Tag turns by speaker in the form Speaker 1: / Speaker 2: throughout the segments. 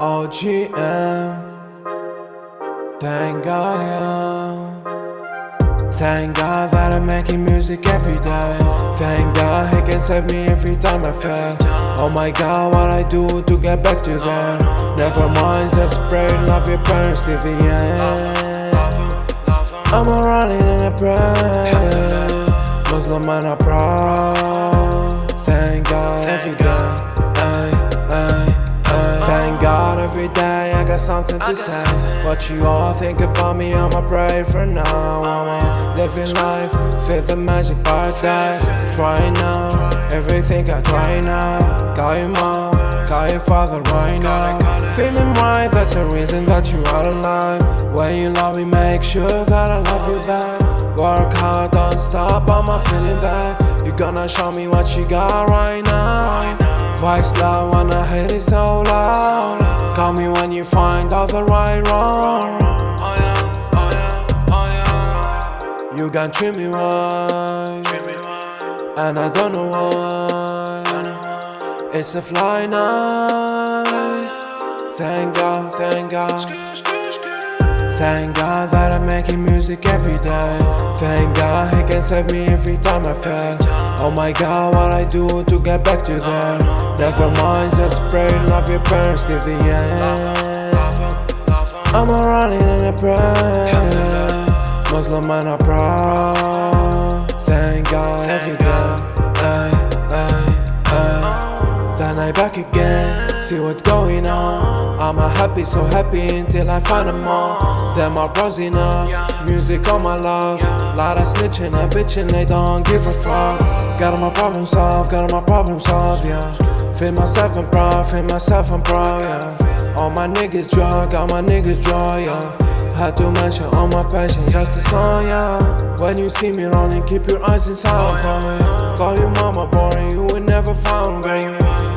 Speaker 1: OGM. Thank God, yeah. Thank God that I'm making music every day. Thank God He can save me every time I fail. Oh my God, what I do to get back to there. Never mind, just pray, love your parents till the end. I'm a running in a prayer. Muslim and I'm proud. Thank God every day. Ay, ay, ay. Thank God every day I got something to say. What you all think about me, I'ma pray for now. I'm living life, feel the magic paradise. Try now, everything I try now. Got your mom, got your father right now. Feeling right, that's the reason that you are alive. When you love me, make sure that I love you back. Work hard, don't stop, I'm not feeling that You gonna show me what you got right now. Voice loud, wanna hit it so loud. Call me when you find out the right wrong. Oh, oh, oh, you can treat me right. And I don't know why It's a fly night. Thank God, thank God. Thank God that I'm making music every day. Thank God He can save me every time I fail. Oh my God, what I do to get back to there Never mind, just pray, love your parents till the end. I'm a running in a prayer. Muslim and I'm proud. Thank God every day Back again, see what's going on. I'm a happy, so happy until I find them all. Them are bros enough, music on my love. Lot of snitching and bitching, they don't give a fuck. Got all my problems solved, got all my problems solved, yeah. Feel myself and proud, feel myself and proud, yeah. All my niggas draw, all my niggas draw, yeah had to mention all my passion, just a song, yeah. When you see me running, keep your eyes inside for me Call you mama boring, you will never find me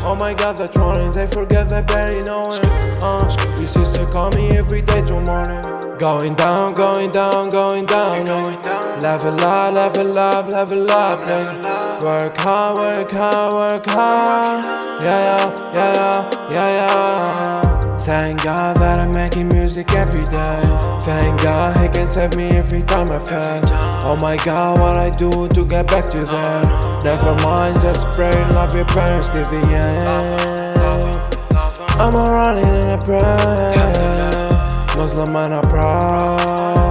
Speaker 1: Oh my god, they're trolling, they forget they barely know it uh, Your sister call me every day till morning. Going down, going down, going down, going down. Level up, level up, level up, yeah. Work hard, work hard, work hard. Yeah, yeah, yeah, yeah, yeah Thank God that I'm making music every day. Thank God He can save me every time I fail Oh my God, what I do to get back to there Never mind, just pray, love your parents till the end. I'm a running in a prayer. Muslim and I'm proud